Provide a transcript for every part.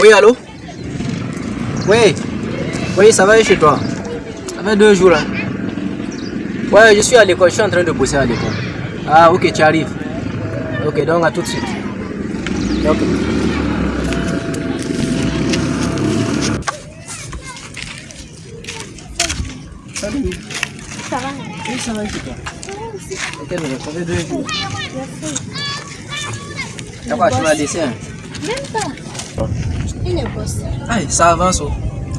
Oui, allô? Oui. Oui, ça va chez toi Ça fait deux jours là. Ouais, je suis à l'école, je suis en train de bosser à l'école. Ah, ok, tu arrives. Ok, donc à tout de suite. Ok. Salut. Ça va Oui, ça va chez toi. Ok, mais ça fait deux jours. T'as quoi, tu m'as laissé hein Même pas. Il est boss. Ah, ça avance. oh.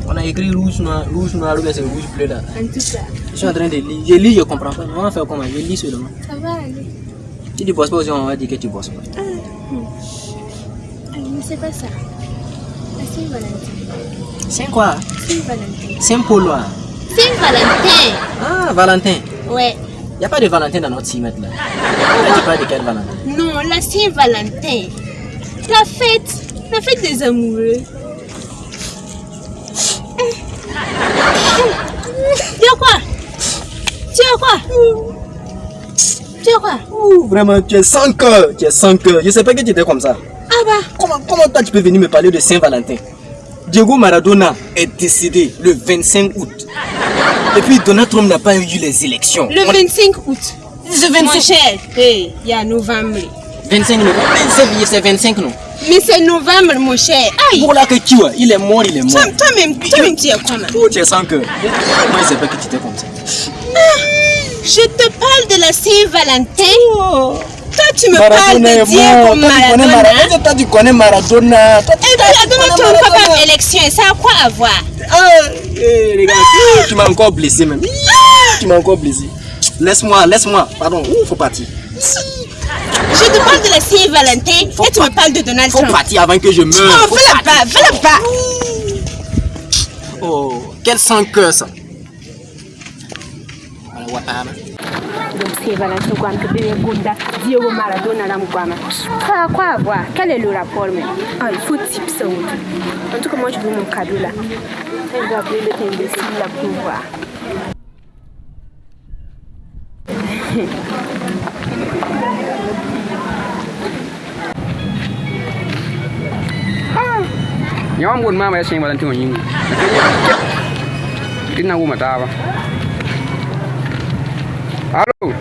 On a écrit rouge, noir, rouge, noir, c'est rouge, bleu là. En tout cas, Je suis en train de lire. Je lis, je comprends pas. On va faire comment Je lis seulement. ça va aller. Si tu bosses pas aussi, on va dire que tu bosses pas. Ah, mais c'est pas ça. La Saint-Valentin. C'est quoi Saint-Valentin. C'est polois. Saint-Valentin Ah, Valentin. Ouais. Il n'y a pas de Valentin dans notre cimetière là. Là, tu parles de quel Valentin? Non, la Saint-Valentin. La fête. La fête des amoureux. Tu as quoi? Tu as quoi? Tu as quoi? Ouh, Vraiment, tu es sans cœur. Tu es sans cœur. Je sais pas que tu étais comme ça. Ah bah, Comment, comment toi tu peux venir me parler de Saint-Valentin? Diego Maradona est décédé le 25 août. Et puis Donald Trump n'a pas eu les élections. le On- 25 août. Mon 25. cher, hey, il y a novembre. 25 non 25 c'est 25 non? Mais c'est novembre, mon cher. Aïe Pour là que tu vois, il est mort, il est mort. Toi- Toi-même, toi-même, tu es comment Oh, tu es sans cœur. Moi, je sais pas que tu étais comme ça. Je te parle de la Saint-Valentin. Oh. Toi, tu me parles de Diego Maradona. Toi, tu connais Maradona. Toi, tu Et puis, Trump, pas faire élection, et ça a quoi à voir Ah, eh, tu m'as encore blessé même. Tu m'as encore blessé. Laisse-moi, laisse-moi. Pardon, il faut partir. Je te parle de la Saint-Valentin Faut et tu pas- me parles de Donald Faut Trump. partir avant que je meure. Oh, Faut va là-bas, va là-bas. Oh, quel sans cœur ça. Voilà, Ouattara. Donc c'est Valentin Guam que bébé Gonda, Diego Maradona là Guam. Quoi, quoi avoir Quel est le rapport même Ah, il faut type ça. oui. En tout cas, moi je veux mon cadeau là. Je dois appeler le imbécile là pour voir. nhóm buồn ma mày xem vào lần thường nhưng cái nào mà ta vào alo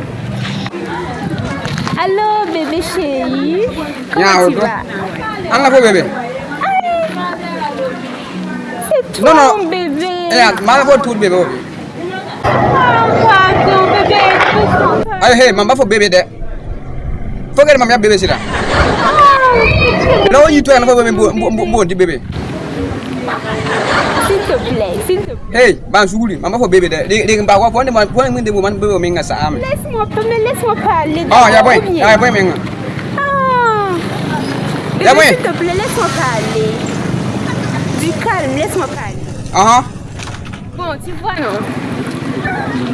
Allô bébé chéri. Nhà Comment ở tu đâu? vas ăn là vô bébé C'est Non, toi non. mon bébé. eh mà là vô thụt bébé Pardon bébé. écoute-moi. ay hey mama fo bébé de fo gari mam ya bébé sila lawo yi to na fo bébé bo bo di bébé S'il te plaît, s'il te plaît. hey ban suguli mama fo bébé de de ba wa fo ne fo ne de bo man bébé Laisse-moi, laisse-moi parler. ah ya boy ya boy mi nga Ah. Ya. S'il te plaît, laisse-moi parler. Du calme, laisse-moi parler. aha Bon, tu vois, non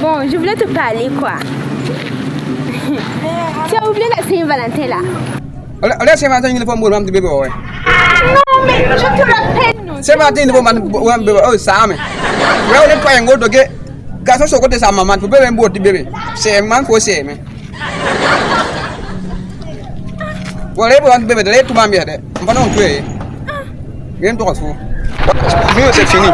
Bon, je voulais te parler, quoi. tu as oublié la Saint-Valentin, là Olha se matin ni fo mo ram ti bebe o. Non mais je te rappelle non. Se matin ni fo man ram bebe o sa me. We o le pa ngo doge. Ga so so ko te sa mama fo bebe mbo ti bebe. Se man fo se me. Wo le bo ram bebe le tu mamie de. Mpa non tu e. Rien to. Mieux c'est fini.